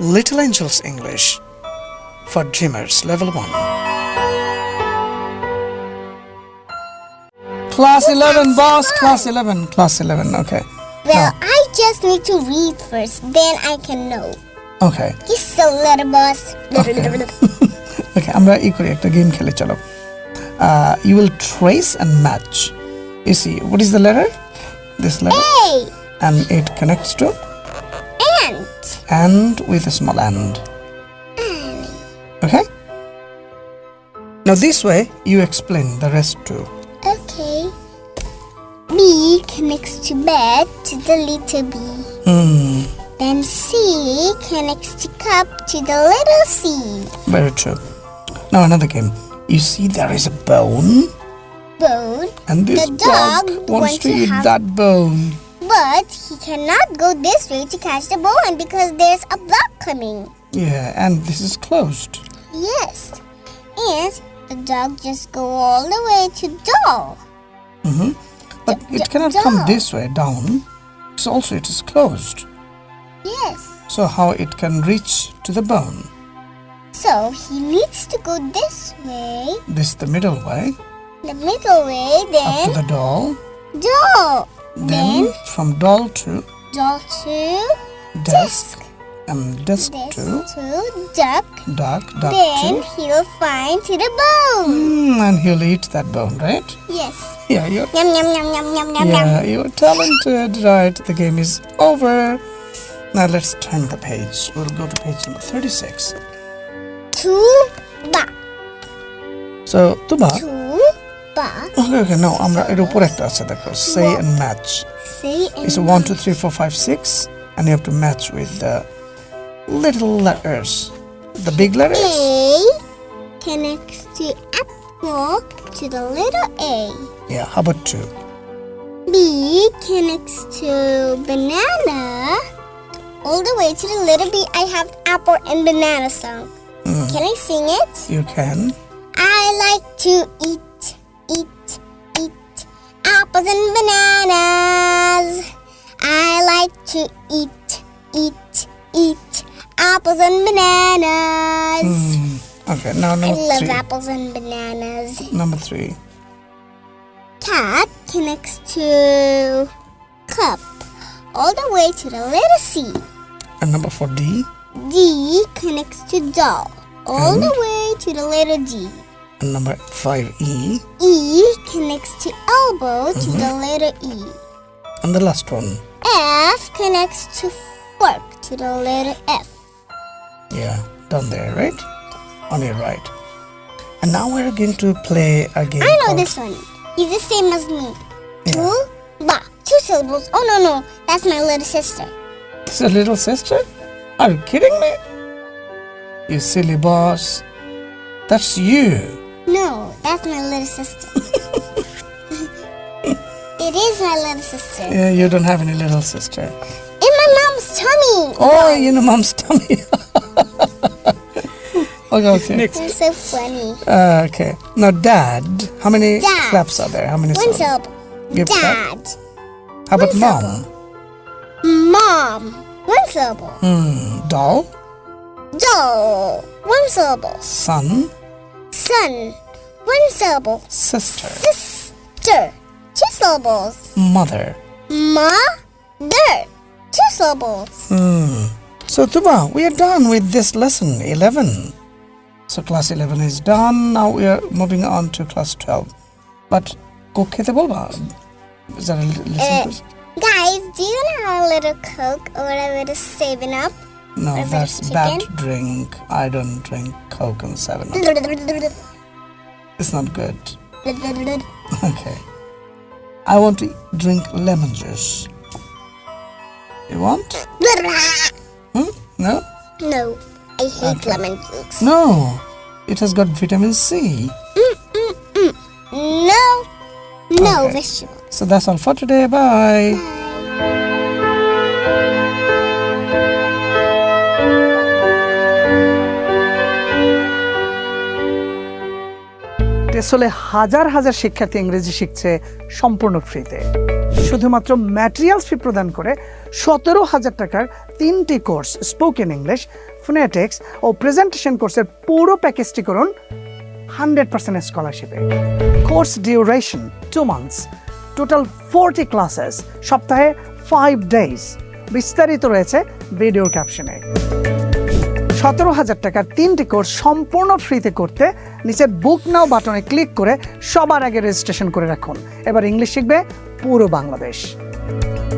Little Angels English for Dreamers Level 1. Class 11, boss. Class 11. Class 11. Okay. Well, I just need to read first, then I can know. Okay. He's so little boss. ওকে আমরা ই করি একটা game খেলে চলো you will trace and match you C what is the letter this letter hey, and it connects two ant. and with a small and. Okay? Now, this way you explain the rest too. Okay. B connects to bed to the little b. Hmm, Then C connects to cup to the little c. very true. Now, another game. You see, there is a bone, Bone, and this The dog wants wants to to eat that bone. But he cannot go this way to catch the bone because there's a block coming. Yeah, and this is closed. Yes. And the dog just go all the way to door. Mm-hmm. But D- it cannot come this way down. So also it is closed. Yes. So how it can reach to the bone? So he needs to go this way, This the middle way, the middle way, up to the doll. door. Then from doll to doll to desk, and desk this to to duck. duck, duck Then to, he'll find to the bone. mm, and he'll eat that bone, right? Yes. Yeah, you're, Yum yum yum yum yum yum yum. yeah, you're talented, right? The game is over. Now let's turn the page. We'll go to page number 36. Two ba. So, Tuba. Two ba. Okay, okay, no, আমরা এর উপর একটা আছে দেখো say and match. Say It's and a one, two, three, four, five, six, and you have to match with the little letters. The big letters? A connects to apple to the little A. Yeah, how about two? B connects to banana all the way to the little B. I have apple and banana song. Can I sing it? You can. I like to eat, eat, eat apples and bananas. I like to eat, eat, eat apples and bananas. Hmm. Okay, now I love three. apples and bananas. Number three. Cat connects to cup all the way to the letter C. And number four, D. D connects to doll all the way to the letter D. And number five, E. E connects to elbow to mm-hmm. the letter E. And the last one. F connects to fork to the letter F. Yeah, down there, right? On your right. And now we're going to play a game I know this one. He's the same as me. Yeah. Two ba. Two syllables. Oh no no, that's my little sister. It's a little sister? Are you kidding me? You silly boss. That's you. No, that's my little sister. it is my little sister. Yeah, you don't have any little sister. In my mom's tummy. Oh, you know mom's tummy. okay, okay. You're so funny. Uh, okay. Now, dad. How many Dad. claps are there? How many One syllable. Give clap. Dad. How about one mom? Mom. One syllable. Hmm. Doll. Doll. One syllable. Son. Son. One syllable. Sister. Sister. Two syllables. Mother. Mother. Two syllables. Hmm. So, Tuba, we are done with this lesson 11. So, class 11 is done. Now we are moving on to class 12. But, cook খেতে বলবা? Is that a li- listen Uh, quiz? Guys, do you know how a little Coke or whatever it is saving up? No, that's chicken? bad drink. I don't drink Coke and 7 Up. It's not good. Okay. I want to drink lemon juice. You want? Hmm? No? no, I hate Okay. lemon juice. No. It has got vitamin C. Mm, mm, mm. No, no Okay. vegetable. So that's all for today. Bye. টেসলে হাজার হাজার শিক্ষার্থী ইংরেজি শিখছে সম্পূর্ণ ফ্রিতে। শুধুমাত্র materials ফি প্রদান করে সতেরো হাজার টাকার তিনটি কোর্স স্পোকেন ইংলিশ ফোনেটিক্স ও প্রেজেন্টেশন কোর্সের পুরো প্যাকেজটি করুন hundred percent স্কলারশিপে course duration two months total forty classes সপ্তাহে ফাইভ ডেজ বিস্তারিত রয়েছে ভিডিও ক্যাপশনে সতেরো হাজার টাকার তিনটি কোর্স সম্পূর্ণ ফ্রিতে করতে নিচের বুক নাও বাটনে ক্লিক করে সবার আগে রেজিস্ট্রেশন করে রাখুন। এবার ইংলিশ শিখবে পুরো বাংলাদেশ।